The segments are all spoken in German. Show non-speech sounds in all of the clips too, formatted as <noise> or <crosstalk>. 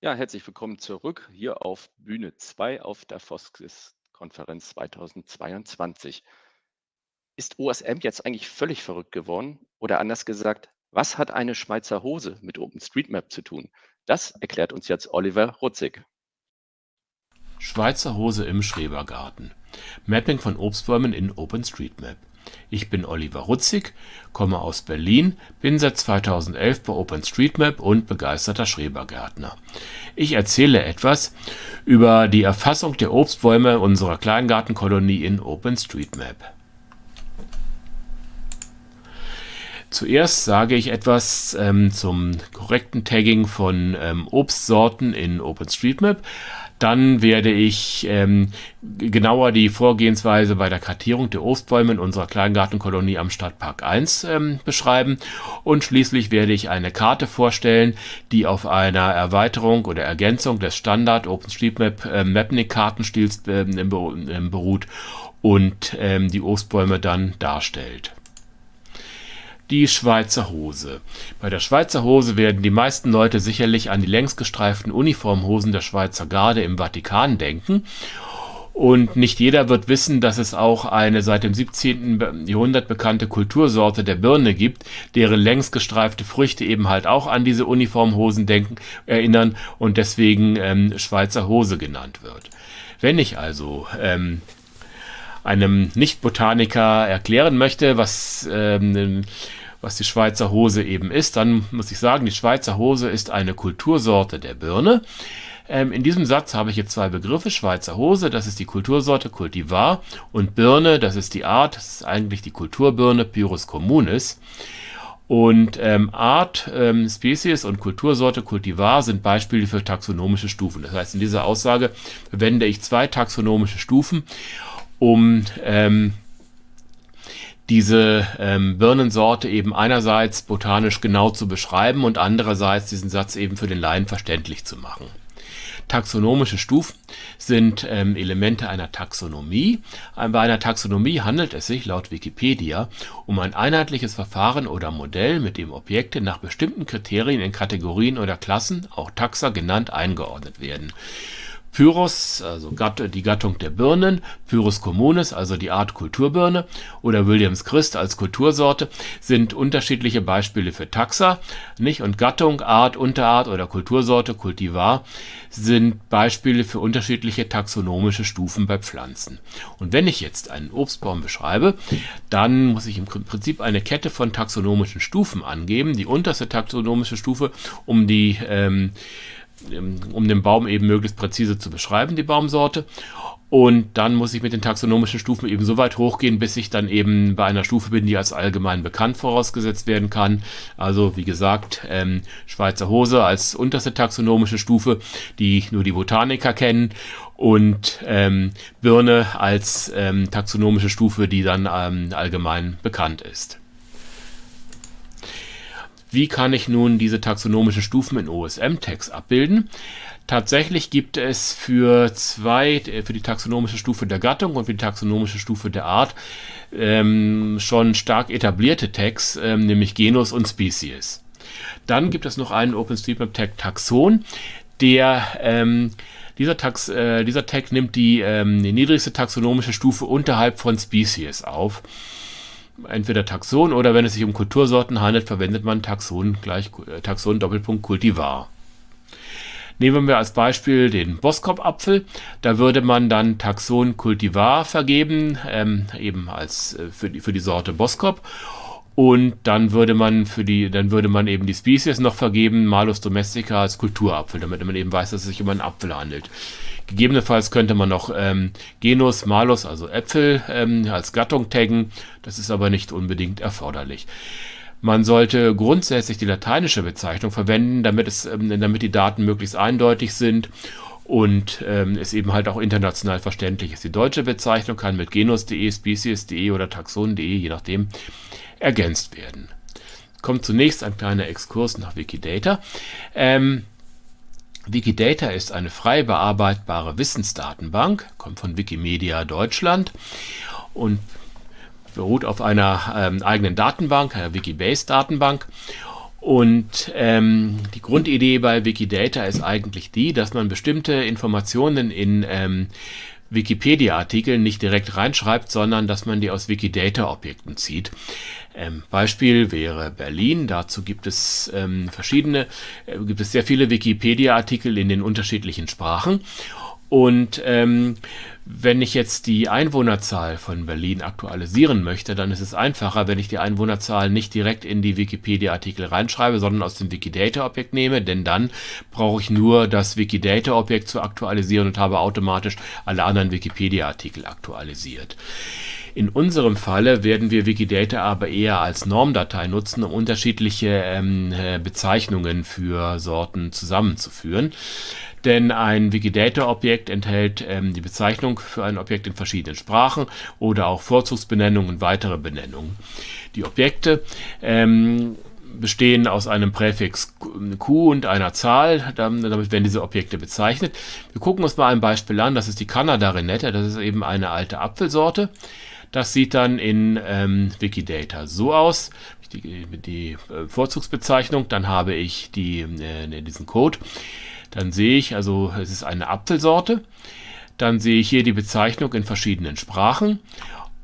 Ja, herzlich willkommen zurück hier auf Bühne 2 auf der Foskis-Konferenz 2022. Ist OSM jetzt eigentlich völlig verrückt geworden? Oder anders gesagt, was hat eine Schweizer Hose mit OpenStreetMap zu tun? Das erklärt uns jetzt Oliver Rutzig. Schweizer Hose im Schrebergarten. Mapping von Obstbäumen in OpenStreetMap. Ich bin Oliver Rutzig, komme aus Berlin, bin seit 2011 bei OpenStreetMap und begeisterter Schrebergärtner. Ich erzähle etwas über die Erfassung der Obstbäume unserer Kleingartenkolonie in OpenStreetMap. Zuerst sage ich etwas ähm, zum korrekten Tagging von ähm, Obstsorten in OpenStreetMap. Dann werde ich ähm, genauer die Vorgehensweise bei der Kartierung der Obstbäume in unserer Kleingartenkolonie am Stadtpark 1 ähm, beschreiben. Und schließlich werde ich eine Karte vorstellen, die auf einer Erweiterung oder Ergänzung des Standard OpenStreetMap äh, Mapnik-Kartenstils äh, beruht und ähm, die Obstbäume dann darstellt die Schweizer Hose. Bei der Schweizer Hose werden die meisten Leute sicherlich an die längsgestreiften Uniformhosen der Schweizer Garde im Vatikan denken. Und nicht jeder wird wissen, dass es auch eine seit dem 17. Jahrhundert bekannte Kultursorte der Birne gibt, deren längsgestreifte Früchte eben halt auch an diese Uniformhosen denken, erinnern und deswegen ähm, Schweizer Hose genannt wird. Wenn ich also ähm, einem Nicht-Botaniker erklären möchte, was ähm, was die Schweizer Hose eben ist, dann muss ich sagen, die Schweizer Hose ist eine Kultursorte der Birne. Ähm, in diesem Satz habe ich jetzt zwei Begriffe. Schweizer Hose, das ist die Kultursorte Cultivar und Birne, das ist die Art, das ist eigentlich die Kulturbirne Pyrus communis. Und ähm, Art, ähm, Spezies und Kultursorte Cultivar sind Beispiele für taxonomische Stufen. Das heißt, in dieser Aussage verwende ich zwei taxonomische Stufen, um ähm, diese ähm, Birnensorte eben einerseits botanisch genau zu beschreiben und andererseits diesen Satz eben für den Laien verständlich zu machen. Taxonomische Stufen sind ähm, Elemente einer Taxonomie. Bei einer Taxonomie handelt es sich laut Wikipedia um ein einheitliches Verfahren oder Modell, mit dem Objekte nach bestimmten Kriterien in Kategorien oder Klassen, auch Taxa genannt, eingeordnet werden. Pyrrhus, also die Gattung der Birnen, Pyrrhus communis, also die Art Kulturbirne, oder Williams Christ als Kultursorte, sind unterschiedliche Beispiele für Taxa, nicht? Und Gattung, Art, Unterart oder Kultursorte, Kultivar, sind Beispiele für unterschiedliche taxonomische Stufen bei Pflanzen. Und wenn ich jetzt einen Obstbaum beschreibe, dann muss ich im Prinzip eine Kette von taxonomischen Stufen angeben. Die unterste taxonomische Stufe, um die ähm, um den Baum eben möglichst präzise zu beschreiben, die Baumsorte. Und dann muss ich mit den taxonomischen Stufen eben so weit hochgehen, bis ich dann eben bei einer Stufe bin, die als allgemein bekannt vorausgesetzt werden kann. Also wie gesagt, ähm, Schweizer Hose als unterste taxonomische Stufe, die nur die Botaniker kennen. Und ähm, Birne als ähm, taxonomische Stufe, die dann ähm, allgemein bekannt ist. Wie kann ich nun diese taxonomischen Stufen in OSM-Tags abbilden? Tatsächlich gibt es für zwei, für die taxonomische Stufe der Gattung und für die taxonomische Stufe der Art ähm, schon stark etablierte Tags, ähm, nämlich Genus und Species. Dann gibt es noch einen OpenStreetMap-Tag Taxon, der ähm, dieser, Tax, äh, dieser Tag nimmt die, ähm, die niedrigste taxonomische Stufe unterhalb von Species auf entweder Taxon oder wenn es sich um Kultursorten handelt, verwendet man Taxon gleich äh, Taxon Doppelpunkt Kultivar. Nehmen wir als Beispiel den Boskop-Apfel. Da würde man dann Taxon Cultivar vergeben, ähm, eben als äh, für, die, für die Sorte Boskop. Und dann würde man für die, dann würde man eben die Species noch vergeben, Malus domestica als Kulturapfel, damit man eben weiß, dass es sich um einen Apfel handelt. Gegebenenfalls könnte man noch ähm, Genus, Malus, also Äpfel, ähm, als Gattung taggen. Das ist aber nicht unbedingt erforderlich. Man sollte grundsätzlich die lateinische Bezeichnung verwenden, damit, es, ähm, damit die Daten möglichst eindeutig sind und ähm, es eben halt auch international verständlich ist. Die deutsche Bezeichnung kann mit genus.de, species.de oder taxon.de, je nachdem, ergänzt werden. Kommt zunächst ein kleiner Exkurs nach Wikidata. Ähm, Wikidata ist eine frei bearbeitbare Wissensdatenbank, kommt von Wikimedia Deutschland und beruht auf einer ähm, eigenen Datenbank, einer Wikibase-Datenbank. Und ähm, die Grundidee bei Wikidata ist eigentlich die, dass man bestimmte Informationen in ähm, Wikipedia-Artikeln nicht direkt reinschreibt, sondern dass man die aus Wikidata-Objekten zieht. Ähm, Beispiel wäre Berlin. Dazu gibt es ähm, verschiedene, äh, gibt es sehr viele Wikipedia-Artikel in den unterschiedlichen Sprachen. Und ähm, wenn ich jetzt die Einwohnerzahl von Berlin aktualisieren möchte, dann ist es einfacher, wenn ich die Einwohnerzahl nicht direkt in die Wikipedia-Artikel reinschreibe, sondern aus dem Wikidata-Objekt nehme, denn dann brauche ich nur das Wikidata-Objekt zu aktualisieren und habe automatisch alle anderen Wikipedia-Artikel aktualisiert. In unserem Falle werden wir Wikidata aber eher als Normdatei nutzen, um unterschiedliche ähm, äh, Bezeichnungen für Sorten zusammenzuführen denn ein Wikidata-Objekt enthält ähm, die Bezeichnung für ein Objekt in verschiedenen Sprachen oder auch Vorzugsbenennungen und weitere Benennungen. Die Objekte ähm, bestehen aus einem Präfix Q und einer Zahl, damit werden diese Objekte bezeichnet. Wir gucken uns mal ein Beispiel an, das ist die Kanada-Renette, das ist eben eine alte Apfelsorte. Das sieht dann in ähm, Wikidata so aus, die, die äh, Vorzugsbezeichnung, dann habe ich die, äh, diesen Code dann sehe ich, also es ist eine Apfelsorte. Dann sehe ich hier die Bezeichnung in verschiedenen Sprachen.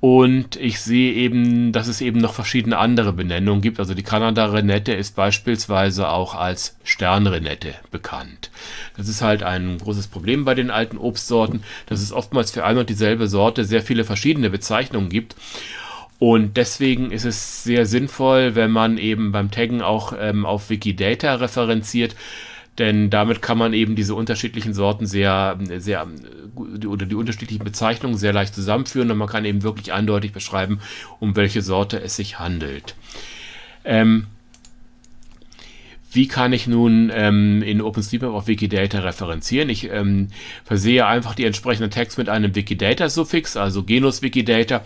Und ich sehe eben, dass es eben noch verschiedene andere Benennungen gibt. Also die Kanada-Renette ist beispielsweise auch als Sternrenette bekannt. Das ist halt ein großes Problem bei den alten Obstsorten, dass es oftmals für eine und dieselbe Sorte sehr viele verschiedene Bezeichnungen gibt. Und deswegen ist es sehr sinnvoll, wenn man eben beim Taggen auch ähm, auf Wikidata referenziert, denn damit kann man eben diese unterschiedlichen Sorten sehr, sehr, oder die unterschiedlichen Bezeichnungen sehr leicht zusammenführen und man kann eben wirklich eindeutig beschreiben, um welche Sorte es sich handelt. Ähm, wie kann ich nun ähm, in OpenStreetMap auf Wikidata referenzieren? Ich ähm, versehe einfach die entsprechenden Tags mit einem Wikidata-Suffix, also Genus Wikidata,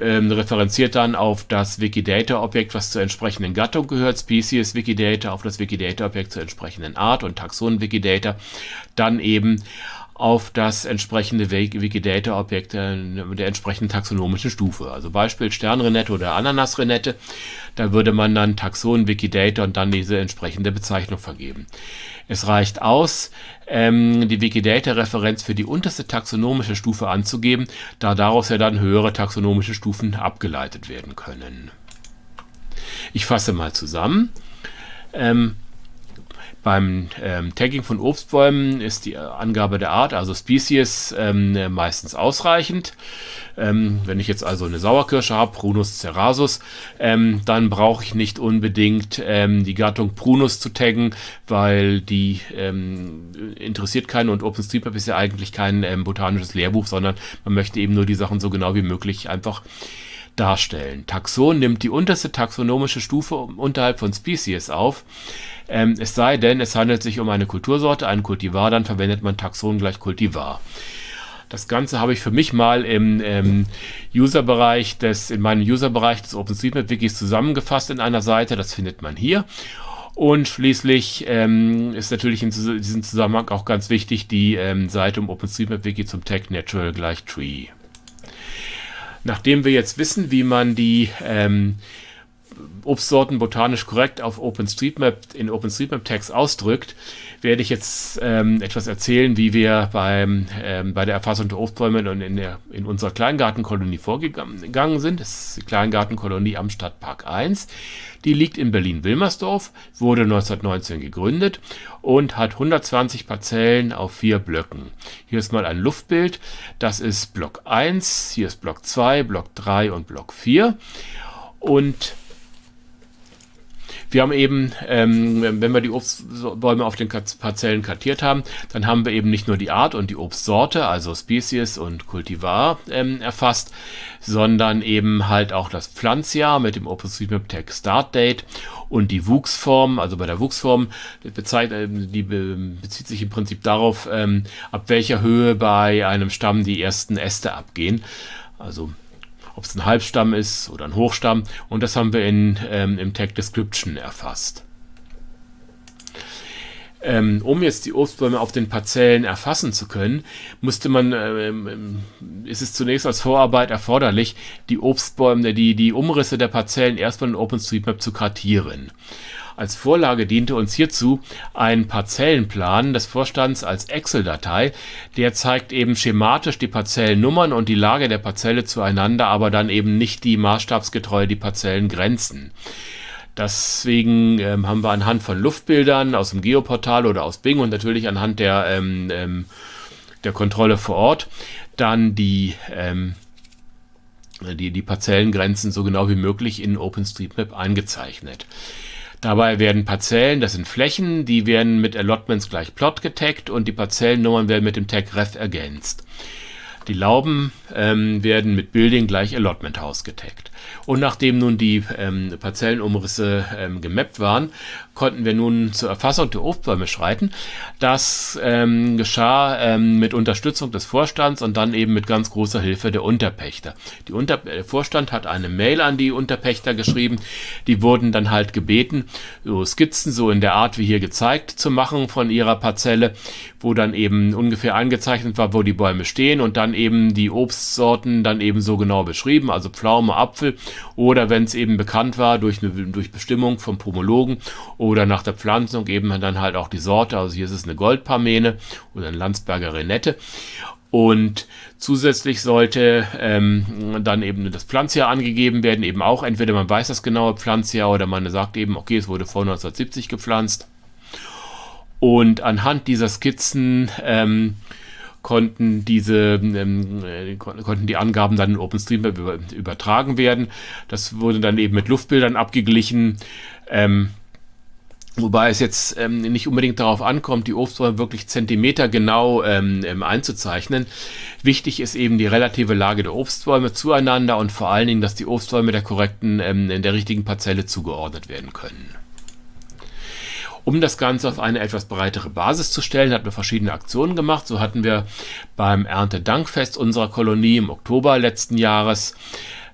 ähm, referenziert dann auf das Wikidata-Objekt, was zur entsprechenden Gattung gehört, Species Wikidata, auf das Wikidata-Objekt zur entsprechenden Art und Taxon Wikidata, dann eben auf das entsprechende Wikidata-Objekt der, der entsprechenden taxonomischen Stufe. Also Beispiel Sternrenette oder Ananasrenette. Da würde man dann Taxon Wikidata und dann diese entsprechende Bezeichnung vergeben. Es reicht aus, ähm, die Wikidata-Referenz für die unterste taxonomische Stufe anzugeben, da daraus ja dann höhere taxonomische Stufen abgeleitet werden können. Ich fasse mal zusammen. Ähm, beim ähm, Tagging von Obstbäumen ist die Angabe der Art, also Species, ähm, meistens ausreichend. Ähm, wenn ich jetzt also eine Sauerkirsche habe, Prunus cerasus, ähm, dann brauche ich nicht unbedingt ähm, die Gattung Prunus zu taggen, weil die ähm, interessiert keinen und OpenStreetMap ist ja eigentlich kein botanisches Lehrbuch, sondern man möchte eben nur die Sachen so genau wie möglich einfach darstellen. Taxon nimmt die unterste taxonomische Stufe unterhalb von Species auf. Ähm, es sei denn, es handelt sich um eine Kultursorte, einen Kultivar, dann verwendet man Taxon gleich Kultivar. Das Ganze habe ich für mich mal im ähm, User-Bereich des, in meinem User-Bereich des OpenStreetMap-Wikis zusammengefasst in einer Seite. Das findet man hier. Und schließlich ähm, ist natürlich in diesem Zusammenhang auch ganz wichtig die ähm, Seite um OpenStreetMap-Wiki zum Tag Natural gleich Tree. Nachdem wir jetzt wissen, wie man die ähm, Obstsorten botanisch korrekt auf OpenStreetMap in OpenStreetMap-Tags ausdrückt, werde ich jetzt ähm, etwas erzählen, wie wir beim, ähm, bei der Erfassung der Obstbäume und in, der, in unserer Kleingartenkolonie vorgegangen sind. Das ist die Kleingartenkolonie am Stadtpark 1. Die liegt in Berlin-Wilmersdorf, wurde 1919 gegründet und hat 120 Parzellen auf vier Blöcken. Hier ist mal ein Luftbild. Das ist Block 1, hier ist Block 2, Block 3 und Block 4. Und wir haben eben, ähm, wenn wir die Obstbäume auf den Parzellen kartiert haben, dann haben wir eben nicht nur die Art und die Obstsorte, also Species und Kultivar ähm, erfasst, sondern eben halt auch das Pflanzjahr mit dem OpenStreetMap Tag Start Date und die Wuchsform, also bei der Wuchsform, die bezieht sich im Prinzip darauf, ähm, ab welcher Höhe bei einem Stamm die ersten Äste abgehen. Also ob es ein Halbstamm ist oder ein Hochstamm. Und das haben wir in, ähm, im Tag Description erfasst. Ähm, um jetzt die Obstbäume auf den Parzellen erfassen zu können, musste man, ähm, ist es zunächst als Vorarbeit erforderlich, die Obstbäume, die, die Umrisse der Parzellen erstmal in OpenStreetMap zu kartieren. Als Vorlage diente uns hierzu ein Parzellenplan des Vorstands als Excel-Datei. Der zeigt eben schematisch die Parzellennummern und die Lage der Parzelle zueinander, aber dann eben nicht die maßstabsgetreu die Parzellengrenzen. Deswegen ähm, haben wir anhand von Luftbildern aus dem Geoportal oder aus Bing und natürlich anhand der, ähm, ähm, der Kontrolle vor Ort dann die, ähm, die, die Parzellengrenzen so genau wie möglich in OpenStreetMap eingezeichnet. Dabei werden Parzellen, das sind Flächen, die werden mit Allotments gleich Plot getaggt und die Parzellennummern werden mit dem Tag Ref ergänzt. Die Lauben ähm, werden mit Building gleich Allotment House getaggt. Und nachdem nun die ähm, Parzellenumrisse ähm, gemappt waren, konnten wir nun zur Erfassung der Obstbäume schreiten. Das ähm, geschah ähm, mit Unterstützung des Vorstands und dann eben mit ganz großer Hilfe der Unterpächter. Die Unter der Vorstand hat eine Mail an die Unterpächter geschrieben. Die wurden dann halt gebeten, so Skizzen so in der Art wie hier gezeigt zu machen von ihrer Parzelle, wo dann eben ungefähr eingezeichnet war, wo die Bäume stehen und dann eben die Obstsorten dann eben so genau beschrieben, also Pflaume, Apfel oder wenn es eben bekannt war durch, eine, durch Bestimmung vom Pomologen oder nach der Pflanzung eben dann halt auch die Sorte. Also hier ist es eine Goldparmene oder eine Landsberger Renette. Und zusätzlich sollte ähm, dann eben das Pflanzjahr angegeben werden, eben auch entweder man weiß das genaue Pflanzjahr oder man sagt eben, okay, es wurde vor 1970 gepflanzt. Und anhand dieser Skizzen ähm, konnten diese ähm, äh, konnten die Angaben dann in OpenStreetMap über, übertragen werden. Das wurde dann eben mit Luftbildern abgeglichen. Ähm, Wobei es jetzt ähm, nicht unbedingt darauf ankommt, die Obstbäume wirklich zentimetergenau ähm, ähm, einzuzeichnen. Wichtig ist eben die relative Lage der Obstbäume zueinander und vor allen Dingen, dass die Obstbäume der korrekten, ähm, in der richtigen Parzelle zugeordnet werden können. Um das Ganze auf eine etwas breitere Basis zu stellen, hatten wir verschiedene Aktionen gemacht. So hatten wir beim Erntedankfest unserer Kolonie im Oktober letzten Jahres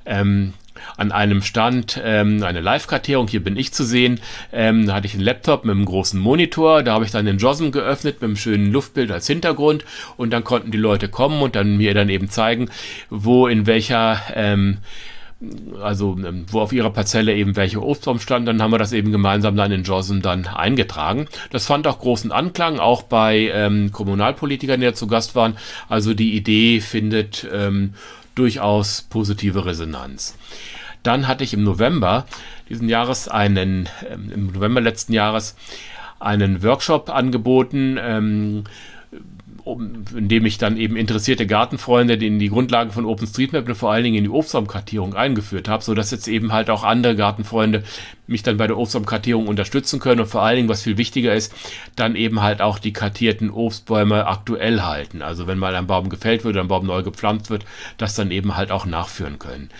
ähm, an einem Stand ähm, eine Live-Kartierung, hier bin ich zu sehen. Ähm, da hatte ich einen Laptop mit einem großen Monitor, da habe ich dann den JOSM geöffnet mit einem schönen Luftbild als Hintergrund und dann konnten die Leute kommen und dann mir dann eben zeigen, wo in welcher ähm, also ähm, wo auf ihrer Parzelle eben welche Obstbaum stand, dann haben wir das eben gemeinsam dann in JOSM dann eingetragen. Das fand auch großen Anklang, auch bei ähm, Kommunalpolitikern, die da zu Gast waren. Also die Idee findet ähm, durchaus positive Resonanz. Dann hatte ich im November diesen Jahres einen, ähm, im November letzten Jahres einen Workshop angeboten, ähm, um, in dem ich dann eben interessierte Gartenfreunde in die Grundlagen von OpenStreetMap und vor allen Dingen in die Obstbaumkartierung eingeführt habe, sodass jetzt eben halt auch andere Gartenfreunde mich dann bei der Obstbaumkartierung unterstützen können und vor allen Dingen, was viel wichtiger ist, dann eben halt auch die kartierten Obstbäume aktuell halten. Also wenn mal ein Baum gefällt wird oder ein Baum neu gepflanzt wird, das dann eben halt auch nachführen können.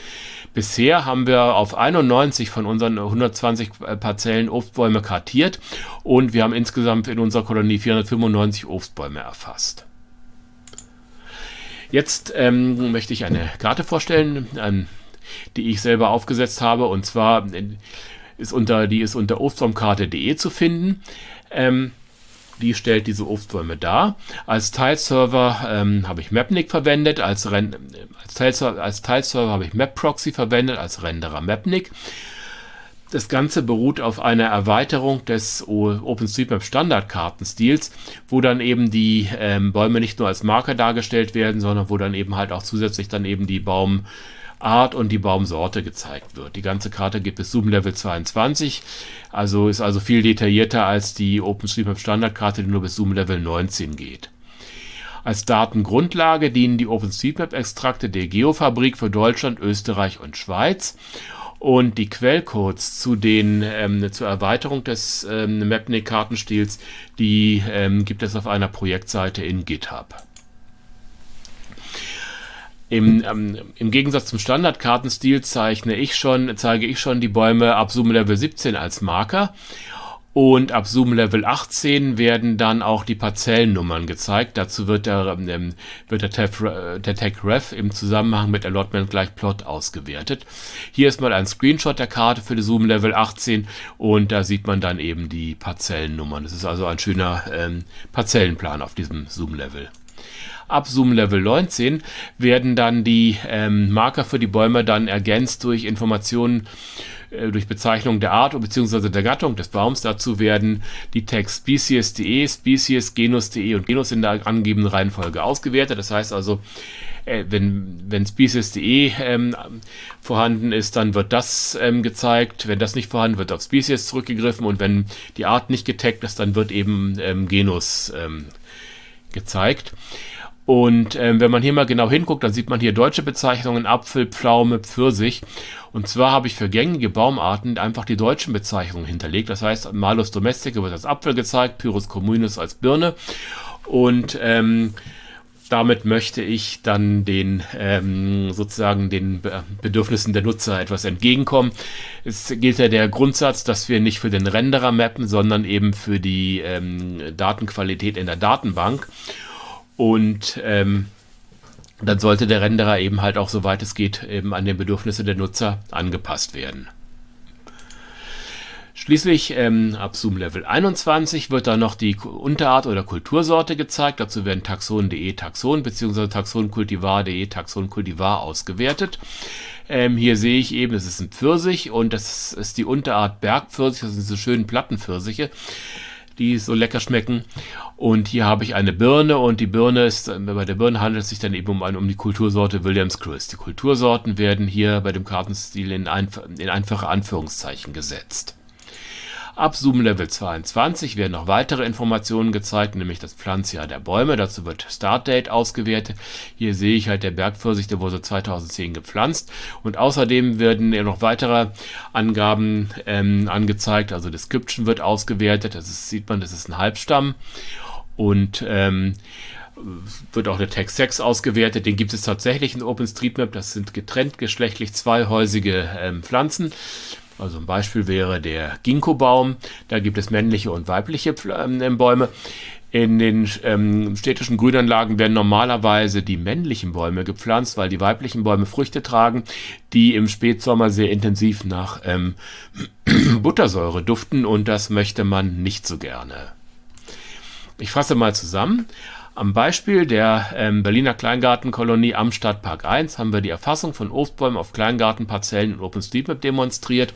Bisher haben wir auf 91 von unseren 120 äh, Parzellen Obstbäume kartiert und wir haben insgesamt in unserer Kolonie 495 Obstbäume erfasst. Jetzt ähm, möchte ich eine Karte vorstellen, ähm, die ich selber aufgesetzt habe und zwar äh, ist unter, die ist unter obstbaumkarte.de zu finden. Ähm, die stellt diese Obstbäume dar. Als Teilserver ähm, habe ich Mapnik verwendet, als, Ren als, Teilserver, als Teilserver habe ich MapProxy verwendet, als Renderer Mapnik. Das Ganze beruht auf einer Erweiterung des OpenStreetMap Standardkartenstils, wo dann eben die ähm, Bäume nicht nur als Marker dargestellt werden, sondern wo dann eben halt auch zusätzlich dann eben die Baum Art und die Baumsorte gezeigt wird. Die ganze Karte gibt es Zoom Level 22, also ist also viel detaillierter als die OpenStreetMap Standardkarte, die nur bis Zoom Level 19 geht. Als Datengrundlage dienen die OpenStreetMap-Extrakte der Geofabrik für Deutschland, Österreich und Schweiz und die Quellcodes zu den ähm, zur Erweiterung des ähm, Mapnik-Kartenstils, die ähm, gibt es auf einer Projektseite in GitHub. Im, ähm, Im Gegensatz zum Standardkartenstil zeichne ich schon, zeige ich schon die Bäume ab Zoom Level 17 als Marker. Und ab Zoom Level 18 werden dann auch die Parzellennummern gezeigt. Dazu wird der, ähm, wird der, Tef, der Tag Ref im Zusammenhang mit Allotment gleich Plot ausgewertet. Hier ist mal ein Screenshot der Karte für die Zoom Level 18 und da sieht man dann eben die Parzellennummern. Das ist also ein schöner ähm, Parzellenplan auf diesem Zoom Level. Ab Zoom Level 19 werden dann die ähm, Marker für die Bäume dann ergänzt durch Informationen äh, durch Bezeichnung der Art bzw. der Gattung des Baums. Dazu werden die Tags species.de, species, genus.de und genus in der angegebenen Reihenfolge ausgewertet. Das heißt also, äh, wenn, wenn species.de ähm, vorhanden ist, dann wird das ähm, gezeigt. Wenn das nicht vorhanden wird, auf Species zurückgegriffen und wenn die Art nicht getaggt ist, dann wird eben ähm, Genus ähm, gezeigt. Und ähm, wenn man hier mal genau hinguckt, dann sieht man hier deutsche Bezeichnungen Apfel, Pflaume, Pfirsich. Und zwar habe ich für gängige Baumarten einfach die deutschen Bezeichnungen hinterlegt. Das heißt, Malus domestica wird als Apfel gezeigt, Pyrrhus communis als Birne. Und ähm, damit möchte ich dann den ähm, sozusagen den Bedürfnissen der Nutzer etwas entgegenkommen. Es gilt ja der Grundsatz, dass wir nicht für den Renderer mappen, sondern eben für die ähm, Datenqualität in der Datenbank. Und ähm, dann sollte der Renderer eben halt auch, soweit es geht, eben an den Bedürfnisse der Nutzer angepasst werden. Schließlich ähm, ab Zoom Level 21 wird dann noch die Unterart oder Kultursorte gezeigt. Dazu werden taxon.de Taxon bzw. taxonkultivar.de Taxonkultivar ausgewertet. Ähm, hier sehe ich eben, es ist ein Pfirsich und das ist die Unterart Bergpfirsich. Das sind so schönen Plattenpfirsiche die so lecker schmecken. Und hier habe ich eine Birne und die Birne ist, bei der Birne handelt es sich dann eben um, um die Kultursorte Williams Chris. Die Kultursorten werden hier bei dem Kartenstil in, einf in einfache Anführungszeichen gesetzt. Ab Zoom Level 22 werden noch weitere Informationen gezeigt, nämlich das Pflanzjahr der Bäume. Dazu wird Startdate ausgewertet. Hier sehe ich halt der Bergpfirsich, der wurde 2010 gepflanzt. Und außerdem werden ja noch weitere Angaben ähm, angezeigt. Also Description wird ausgewertet. Das ist, sieht man, das ist ein Halbstamm. Und ähm, wird auch der Tag 6 ausgewertet. Den gibt es tatsächlich in OpenStreetMap. Das sind getrennt geschlechtlich zweihäusige ähm, Pflanzen. Also ein Beispiel wäre der Ginkgo-Baum. Da gibt es männliche und weibliche ähm, Bäume. In den ähm, städtischen Grünanlagen werden normalerweise die männlichen Bäume gepflanzt, weil die weiblichen Bäume Früchte tragen, die im Spätsommer sehr intensiv nach ähm, <clears throat> Buttersäure duften und das möchte man nicht so gerne. Ich fasse mal zusammen. Am Beispiel der ähm, Berliner Kleingartenkolonie am Stadtpark 1 haben wir die Erfassung von Obstbäumen auf Kleingartenparzellen in OpenStreetMap demonstriert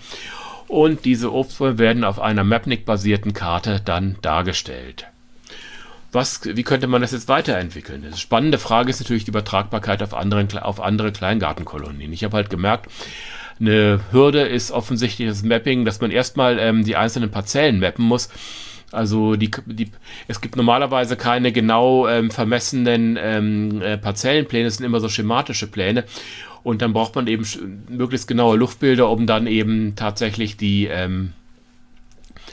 und diese Obstbäume werden auf einer Mapnik-basierten Karte dann dargestellt. Was, wie könnte man das jetzt weiterentwickeln? Eine spannende Frage ist natürlich die Übertragbarkeit auf, anderen, auf andere Kleingartenkolonien. Ich habe halt gemerkt, eine Hürde ist offensichtlich das Mapping, dass man erstmal ähm, die einzelnen Parzellen mappen muss also die, die, es gibt normalerweise keine genau ähm, vermessenen ähm, äh, Parzellenpläne, es sind immer so schematische Pläne. Und dann braucht man eben möglichst genaue Luftbilder, um dann eben tatsächlich die ähm,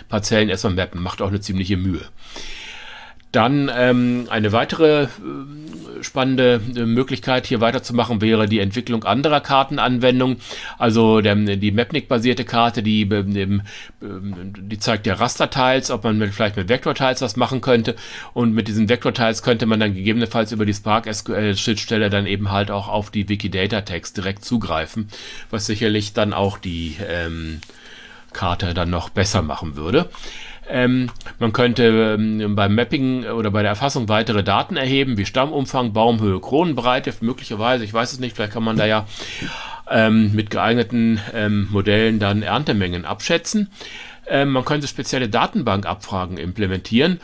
Parzellen erstmal mappen. Macht auch eine ziemliche Mühe. Dann ähm, eine weitere äh, spannende äh, Möglichkeit hier weiterzumachen wäre die Entwicklung anderer Kartenanwendungen. Also der, die Mapnik-basierte Karte, die, ähm, die zeigt ja Rasterteils, ob man mit, vielleicht mit Vektorteils was machen könnte. Und mit diesen Vektorteils könnte man dann gegebenenfalls über die Spark SQL-Schnittstelle dann eben halt auch auf die Wikidata-Tags direkt zugreifen, was sicherlich dann auch die ähm, Karte dann noch besser machen würde. Ähm, man könnte ähm, beim Mapping oder bei der Erfassung weitere Daten erheben, wie Stammumfang, Baumhöhe, Kronenbreite, möglicherweise, ich weiß es nicht, vielleicht kann man da ja ähm, mit geeigneten ähm, Modellen dann Erntemengen abschätzen. Ähm, man könnte spezielle Datenbankabfragen implementieren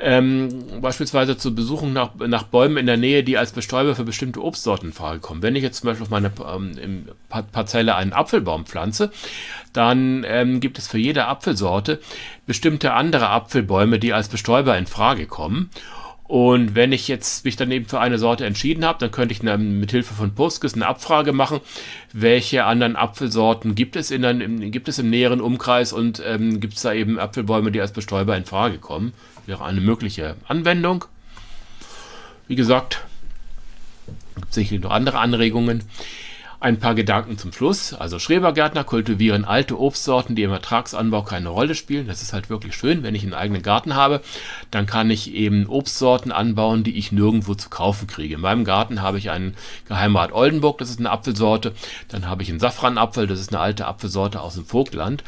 ähm, beispielsweise zur Besuchung nach, nach Bäumen in der Nähe, die als Bestäuber für bestimmte Obstsorten in Frage kommen. Wenn ich jetzt zum Beispiel auf meiner ähm, Parzelle einen Apfelbaum pflanze, dann ähm, gibt es für jede Apfelsorte bestimmte andere Apfelbäume, die als Bestäuber in Frage kommen. Und wenn ich jetzt mich dann eben für eine Sorte entschieden habe, dann könnte ich eine, mit Hilfe von Postgres eine Abfrage machen, welche anderen Apfelsorten gibt es, in, in gibt es im näheren Umkreis und ähm, gibt es da eben Apfelbäume, die als Bestäuber in Frage kommen. Wäre eine mögliche Anwendung. Wie gesagt, gibt es sicherlich noch andere Anregungen. Ein paar Gedanken zum Schluss. Also Schrebergärtner kultivieren alte Obstsorten, die im Ertragsanbau keine Rolle spielen. Das ist halt wirklich schön, wenn ich einen eigenen Garten habe. Dann kann ich eben Obstsorten anbauen, die ich nirgendwo zu kaufen kriege. In meinem Garten habe ich einen Geheimrat Oldenburg, das ist eine Apfelsorte. Dann habe ich einen Safranapfel, das ist eine alte Apfelsorte aus dem Vogtland.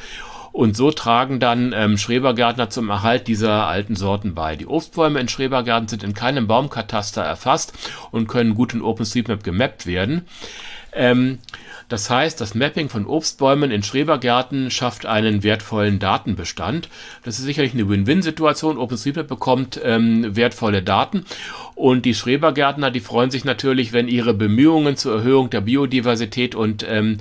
Und so tragen dann ähm, Schrebergärtner zum Erhalt dieser alten Sorten bei. Die Obstbäume in Schrebergärten sind in keinem Baumkataster erfasst und können gut in OpenStreetMap gemappt werden. Ähm, das heißt, das Mapping von Obstbäumen in Schrebergärten schafft einen wertvollen Datenbestand. Das ist sicherlich eine Win-Win-Situation. OpenStreetMap bekommt ähm, wertvolle Daten und die Schrebergärtner, die freuen sich natürlich, wenn ihre Bemühungen zur Erhöhung der Biodiversität und ähm,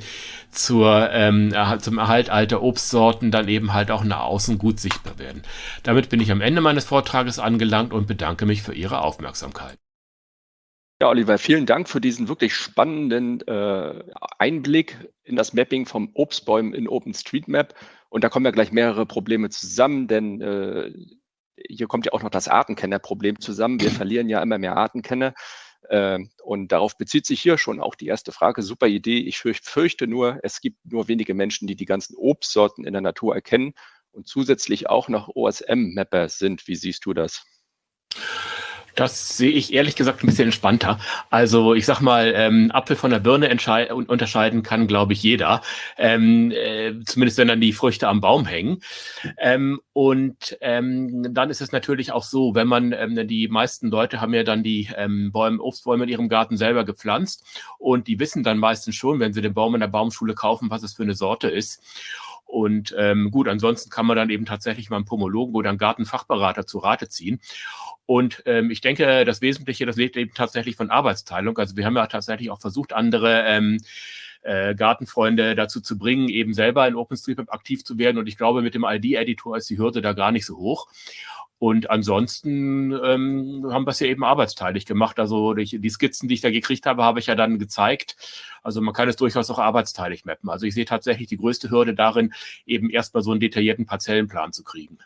zur, ähm, zum Erhalt alter Obstsorten dann eben halt auch nach außen gut sichtbar werden. Damit bin ich am Ende meines Vortrages angelangt und bedanke mich für Ihre Aufmerksamkeit. Ja, Oliver, vielen Dank für diesen wirklich spannenden äh, Einblick in das Mapping vom Obstbäumen in OpenStreetMap. Und da kommen ja gleich mehrere Probleme zusammen, denn äh, hier kommt ja auch noch das Artenkennerproblem zusammen. Wir verlieren ja immer mehr Artenkenner. Äh, und darauf bezieht sich hier schon auch die erste Frage. Super Idee. Ich fürchte nur, es gibt nur wenige Menschen, die die ganzen Obstsorten in der Natur erkennen und zusätzlich auch noch OSM-Mapper sind. Wie siehst du das? Das sehe ich ehrlich gesagt ein bisschen entspannter. Also ich sag mal, ähm, Apfel von der Birne unterscheiden kann, glaube ich, jeder. Ähm, äh, zumindest wenn dann die Früchte am Baum hängen. Ähm, und ähm, dann ist es natürlich auch so, wenn man, ähm, die meisten Leute haben ja dann die ähm, Bäume, Obstbäume in ihrem Garten selber gepflanzt und die wissen dann meistens schon, wenn sie den Baum in der Baumschule kaufen, was es für eine Sorte ist. Und ähm, gut, ansonsten kann man dann eben tatsächlich mal einen Pomologen oder einen Gartenfachberater zu Rate ziehen. Und ähm, ich denke, das Wesentliche, das lebt eben tatsächlich von Arbeitsteilung. Also wir haben ja tatsächlich auch versucht, andere ähm, äh, Gartenfreunde dazu zu bringen, eben selber in OpenStreetMap aktiv zu werden. Und ich glaube, mit dem ID-Editor ist die Hürde da gar nicht so hoch. Und ansonsten ähm, haben wir es ja eben arbeitsteilig gemacht. Also die, die Skizzen, die ich da gekriegt habe, habe ich ja dann gezeigt. Also man kann es durchaus auch arbeitsteilig mappen. Also ich sehe tatsächlich die größte Hürde darin, eben erstmal so einen detaillierten Parzellenplan zu kriegen.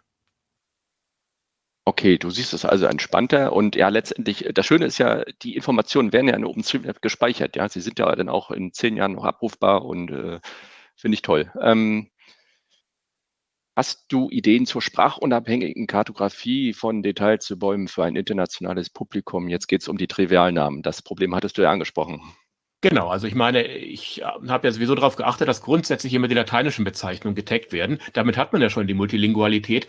Okay, du siehst es also entspannter und ja, letztendlich, das Schöne ist ja, die Informationen werden ja in OpenStreetMap gespeichert, ja. Sie sind ja dann auch in zehn Jahren noch abrufbar und äh, finde ich toll. Ähm, hast du Ideen zur sprachunabhängigen Kartografie von Details zu Bäumen für ein internationales Publikum? Jetzt geht es um die Trivialnamen. Das Problem hattest du ja angesprochen. Genau, also ich meine, ich äh, habe ja sowieso darauf geachtet, dass grundsätzlich immer die lateinischen Bezeichnungen getaggt werden. Damit hat man ja schon die Multilingualität.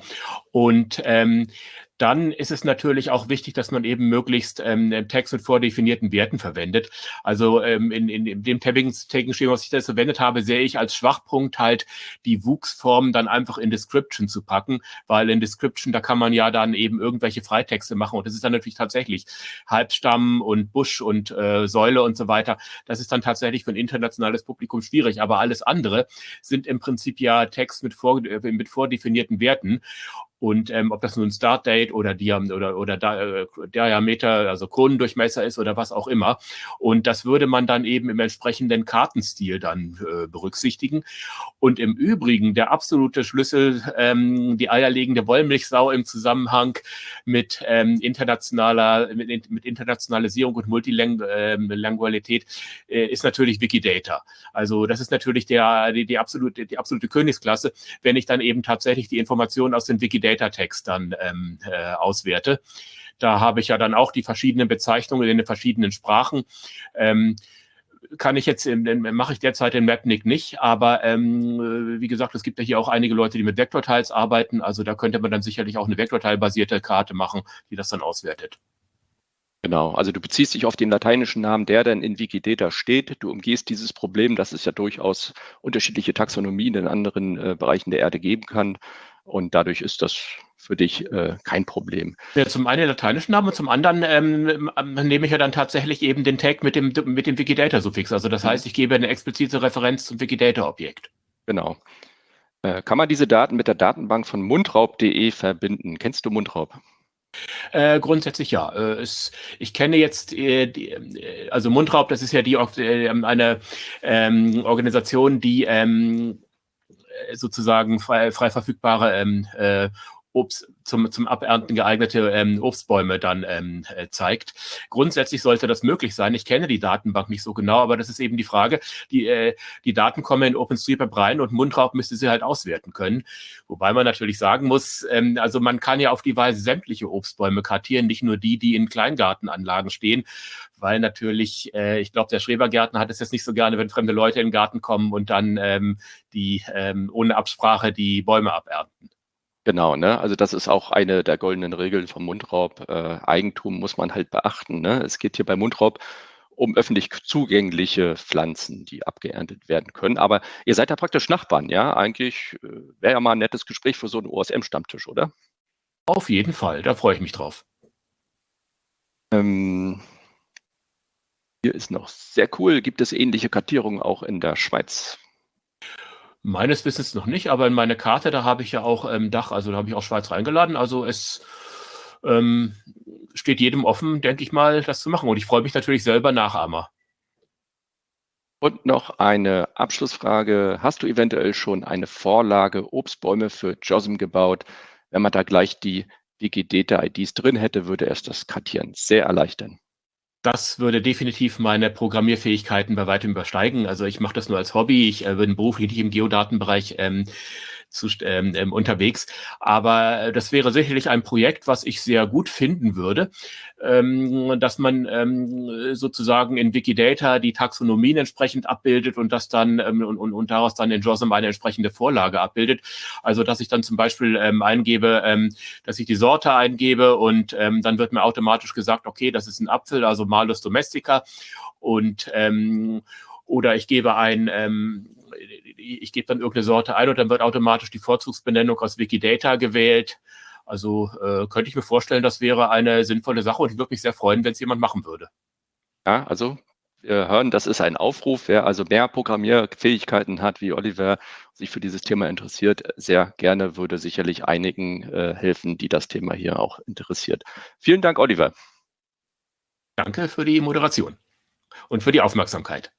Und ähm, dann ist es natürlich auch wichtig, dass man eben möglichst ähm, Text mit vordefinierten Werten verwendet. Also ähm, in, in, in dem Tagging-Schema, was ich da verwendet habe, sehe ich als Schwachpunkt halt die Wuchsform dann einfach in Description zu packen, weil in Description, da kann man ja dann eben irgendwelche Freitexte machen und das ist dann natürlich tatsächlich Halbstamm und Busch und äh, Säule und so weiter. Das ist dann tatsächlich für ein internationales Publikum schwierig, aber alles andere sind im Prinzip ja Text mit, vor, äh, mit vordefinierten Werten und ähm, ob das nun Startdate oder Diam oder, oder äh, Diameter, also Kronendurchmesser ist oder was auch immer. Und das würde man dann eben im entsprechenden Kartenstil dann äh, berücksichtigen. Und im Übrigen der absolute Schlüssel, ähm, die eierlegende Wollmilchsau im Zusammenhang mit ähm, internationaler, mit, mit Internationalisierung und Multilingualität ähm, äh, ist natürlich Wikidata. Also das ist natürlich der, die, die, absolute, die absolute Königsklasse, wenn ich dann eben tatsächlich die Informationen aus den Wikidata Data Text dann ähm, äh, auswerte. Da habe ich ja dann auch die verschiedenen Bezeichnungen in den verschiedenen Sprachen. Ähm, kann ich jetzt, mache ich derzeit den Mapnik nicht, aber ähm, wie gesagt, es gibt ja hier auch einige Leute, die mit Vektorteils arbeiten, also da könnte man dann sicherlich auch eine Vektorteilbasierte Karte machen, die das dann auswertet. Genau, also du beziehst dich auf den lateinischen Namen, der dann in Wikidata steht. Du umgehst dieses Problem, dass es ja durchaus unterschiedliche Taxonomien in anderen äh, Bereichen der Erde geben kann. Und dadurch ist das für dich äh, kein Problem. Ja, zum einen den lateinischen Namen und zum anderen ähm, ähm, nehme ich ja dann tatsächlich eben den Tag mit dem, mit dem Wikidata-Suffix. Also das mhm. heißt, ich gebe eine explizite Referenz zum Wikidata-Objekt. Genau. Äh, kann man diese Daten mit der Datenbank von mundraub.de verbinden? Kennst du Mundraub? Äh, grundsätzlich ja. Äh, es, ich kenne jetzt, äh, die, äh, also Mundraub, das ist ja die äh, eine ähm, Organisation, die ähm, sozusagen frei, frei verfügbare ähm, äh, Obst zum, zum Abernten geeignete ähm, Obstbäume dann ähm, äh, zeigt. Grundsätzlich sollte das möglich sein. Ich kenne die Datenbank nicht so genau, aber das ist eben die Frage. Die, äh, die Daten kommen in OpenStreetMap rein und Mundraub müsste sie halt auswerten können. Wobei man natürlich sagen muss, ähm, also man kann ja auf die Weise sämtliche Obstbäume kartieren, nicht nur die, die in Kleingartenanlagen stehen, weil natürlich, äh, ich glaube, der Schrebergärtner hat es jetzt nicht so gerne, wenn fremde Leute in den Garten kommen und dann ähm, die ähm, ohne Absprache die Bäume abernten. Genau, ne? Also das ist auch eine der goldenen Regeln vom Mundraub. Äh, Eigentum muss man halt beachten. Ne? Es geht hier bei Mundraub um öffentlich zugängliche Pflanzen, die abgeerntet werden können. Aber ihr seid ja praktisch Nachbarn, ja? Eigentlich äh, wäre ja mal ein nettes Gespräch für so einen OSM-Stammtisch, oder? Auf jeden Fall, da freue ich mich drauf. Ähm, hier ist noch sehr cool. Gibt es ähnliche Kartierungen auch in der Schweiz? Meines Wissens noch nicht, aber in meine Karte, da habe ich ja auch ähm, Dach, also da habe ich auch Schweiz reingeladen. Also es ähm, steht jedem offen, denke ich mal, das zu machen. Und ich freue mich natürlich selber Nachahmer. Und noch eine Abschlussfrage. Hast du eventuell schon eine Vorlage Obstbäume für JOSM gebaut? Wenn man da gleich die Wikidata-IDs drin hätte, würde es das Kartieren sehr erleichtern. Das würde definitiv meine Programmierfähigkeiten bei weitem übersteigen. Also ich mache das nur als Hobby. Ich äh, bin beruflich nicht im Geodatenbereich ähm, zu, ähm, ähm, unterwegs. Aber äh, das wäre sicherlich ein Projekt, was ich sehr gut finden würde, ähm, dass man ähm, sozusagen in Wikidata die Taxonomien entsprechend abbildet und das dann ähm, und, und, und daraus dann in JOSM eine entsprechende Vorlage abbildet. Also dass ich dann zum Beispiel ähm, eingebe, ähm, dass ich die Sorte eingebe und ähm, dann wird mir automatisch gesagt, okay, das ist ein Apfel, also Malus domestica und ähm, oder ich gebe ein, ähm, ich gebe dann irgendeine Sorte ein und dann wird automatisch die Vorzugsbenennung aus Wikidata gewählt. Also äh, könnte ich mir vorstellen, das wäre eine sinnvolle Sache und ich würde mich sehr freuen, wenn es jemand machen würde. Ja, also wir hören, das ist ein Aufruf. Wer also mehr Programmierfähigkeiten hat wie Oliver, sich für dieses Thema interessiert, sehr gerne würde sicherlich einigen äh, helfen, die das Thema hier auch interessiert. Vielen Dank, Oliver. Danke für die Moderation und für die Aufmerksamkeit.